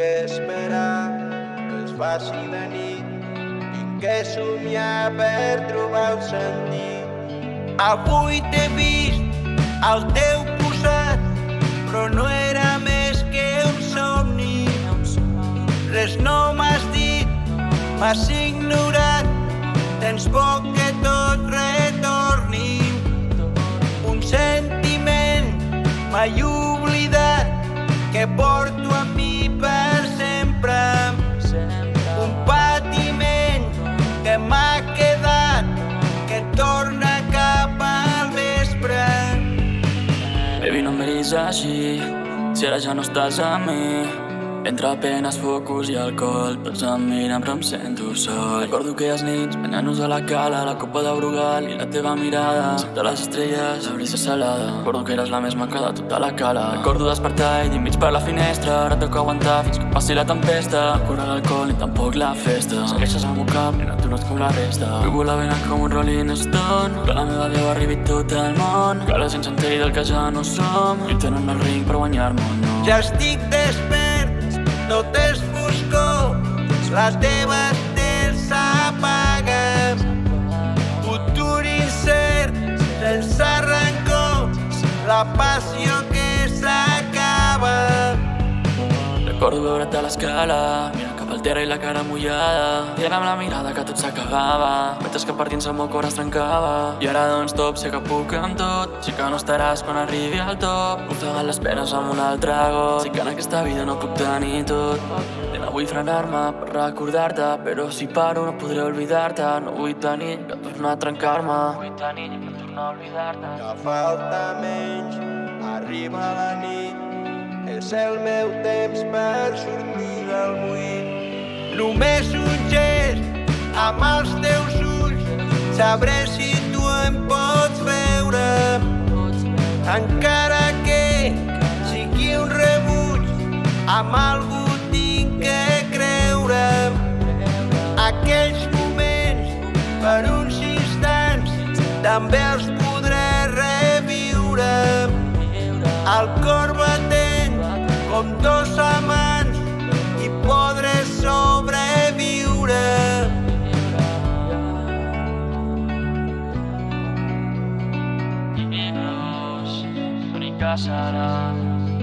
que esperar que es faci de nit. Tinc que somiar per trobar el sentit. Avui t'he vist al teu costat, però no era més que un somni. Res no m'has dit, m'has ignorat, tens por que tot retorni. Un sentiment mai oblidat que porto Baby, no em miris així, si ara ja no estàs amb mi. Entre penes, focus i alcohol, tots em miren però em sento sol. Recordo aquelles nits, banyant-nos a la cala, la copa de Brugal i la teva mirada. Sota les estrelles, la brisa salada. Recordo que eres la més maca de tota la cala. Recordo despertar i dir mig per la finestra, ara toca aguantar fins que passi la tempesta. No cura l'alcohol ni tampoc la festa. Segueixes al meu cap, no ets com la resta. Vull volar ben com un Rolling Stone, que la meva veu arribi tot el món. Que la gent s'enteri del que ja no som. Lluitant en el ring per guanyar-me no. Ja estic despert, tot és foscor, les teves teles s'apaguen. Futur incert, sense rancor, la passió Recordo veure't a l'escala, mirant cap al terra i la cara mullada. Dient amb la mirada que tot s'acabava, mentre que per dins el meu cor es trencava. I ara doncs top, sé que puc amb tot, sí que no estaràs quan arribi al top. Ofegant les penes amb un altre got, sé que en aquesta vida no puc tenir tot. Nena, vull frenar-me per recordar-te, però si paro no podré oblidar-te. No vull tenir que tornar a trencar-me. Vull tenir que tornar a oblidar-te. Que falta menys, arriba la nit, és el meu temps per sortir del buit. Només un gest amb els teus ulls, sabré si tu em pots veure. Encara que sigui un rebuig, amb algú tinc que creure. Aquells moments, per uns instants, també els podré Shanam